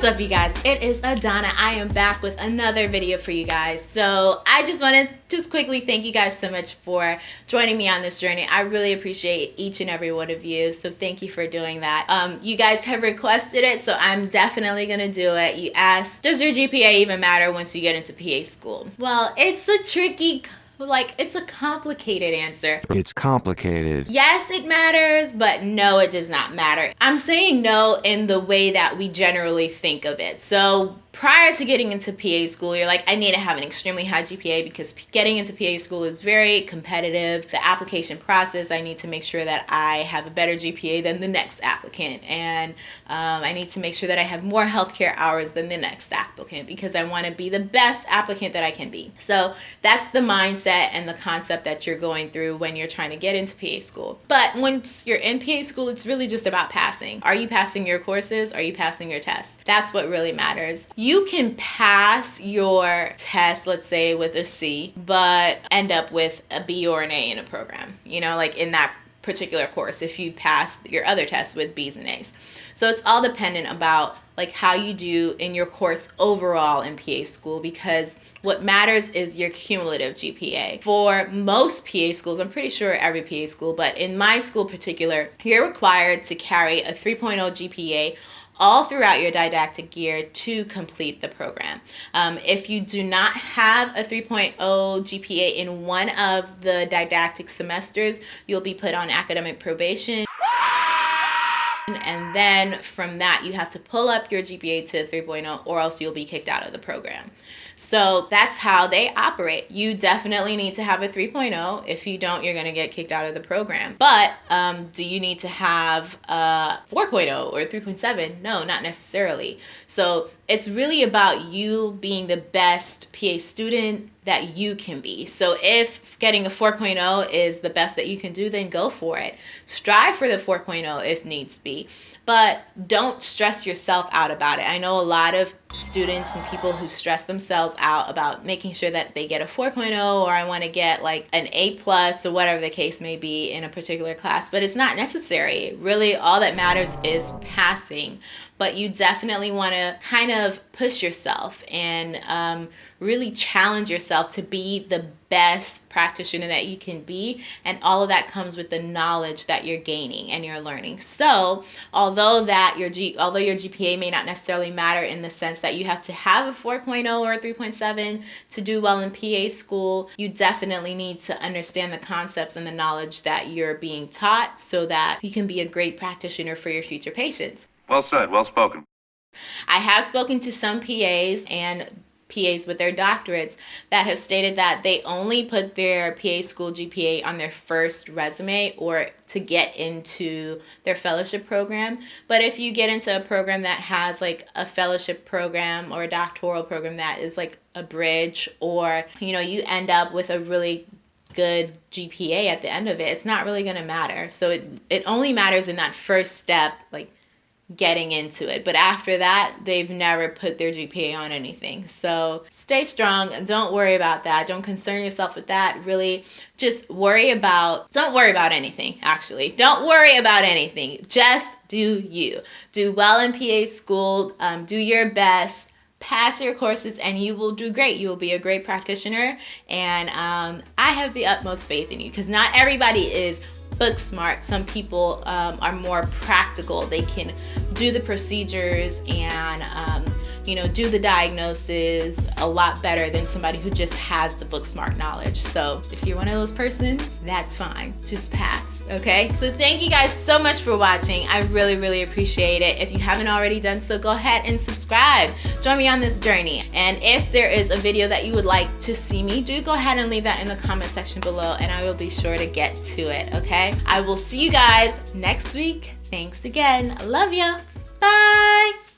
What's up you guys? It is Adana. I am back with another video for you guys. So I just wanted to just quickly thank you guys so much for joining me on this journey. I really appreciate each and every one of you. So thank you for doing that. Um, you guys have requested it, so I'm definitely gonna do it. You asked, does your GPA even matter once you get into PA school? Well, it's a tricky like, it's a complicated answer. It's complicated. Yes, it matters, but no, it does not matter. I'm saying no in the way that we generally think of it. So prior to getting into PA school, you're like, I need to have an extremely high GPA because getting into PA school is very competitive. The application process, I need to make sure that I have a better GPA than the next applicant. And um, I need to make sure that I have more healthcare hours than the next applicant because I want to be the best applicant that I can be. So that's the mindset and the concept that you're going through when you're trying to get into PA school. But once you're in PA school, it's really just about passing. Are you passing your courses? Are you passing your tests? That's what really matters you can pass your test, let's say with a C, but end up with a B or an A in a program, you know, like in that particular course if you pass your other tests with B's and A's. So it's all dependent about like how you do in your course overall in PA school because what matters is your cumulative GPA. For most PA schools, I'm pretty sure every PA school, but in my school particular, you're required to carry a 3.0 GPA all throughout your didactic year to complete the program. Um, if you do not have a 3.0 GPA in one of the didactic semesters, you'll be put on academic probation and then from that you have to pull up your GPA to 3.0 or else you'll be kicked out of the program. So that's how they operate. You definitely need to have a 3.0. If you don't, you're gonna get kicked out of the program. But um, do you need to have a 4.0 or 3.7? No, not necessarily. So it's really about you being the best PA student that you can be. So if getting a 4.0 is the best that you can do, then go for it. Strive for the 4.0 if needs be but don't stress yourself out about it. I know a lot of students and people who stress themselves out about making sure that they get a 4.0 or I want to get like an A plus or whatever the case may be in a particular class, but it's not necessary. Really, all that matters is passing but you definitely want to kind of push yourself and um, really challenge yourself to be the best practitioner that you can be and all of that comes with the knowledge that you're gaining and you're learning. So although that your G although your GPA may not necessarily matter in the sense that you have to have a 4.0 or a 3.7 to do well in PA school you definitely need to understand the concepts and the knowledge that you're being taught so that you can be a great practitioner for your future patients. Well said, well spoken. I have spoken to some PAs and PAs with their doctorates that have stated that they only put their PA school GPA on their first resume or to get into their fellowship program. But if you get into a program that has like a fellowship program or a doctoral program that is like a bridge or you know you end up with a really good GPA at the end of it, it's not really going to matter. So it it only matters in that first step like getting into it. But after that, they've never put their GPA on anything. So stay strong. And don't worry about that. Don't concern yourself with that. Really just worry about, don't worry about anything, actually. Don't worry about anything. Just do you. Do well in PA school. Um, do your best pass your courses and you will do great. You will be a great practitioner. And um, I have the utmost faith in you because not everybody is book smart. Some people um, are more practical. They can do the procedures and um, you know, do the diagnosis a lot better than somebody who just has the book smart knowledge. So if you're one of those persons, that's fine. Just pass, okay? So thank you guys so much for watching. I really, really appreciate it. If you haven't already done so, go ahead and subscribe. Join me on this journey. And if there is a video that you would like to see me do, go ahead and leave that in the comment section below and I will be sure to get to it, okay? I will see you guys next week. Thanks again. I love you. Bye.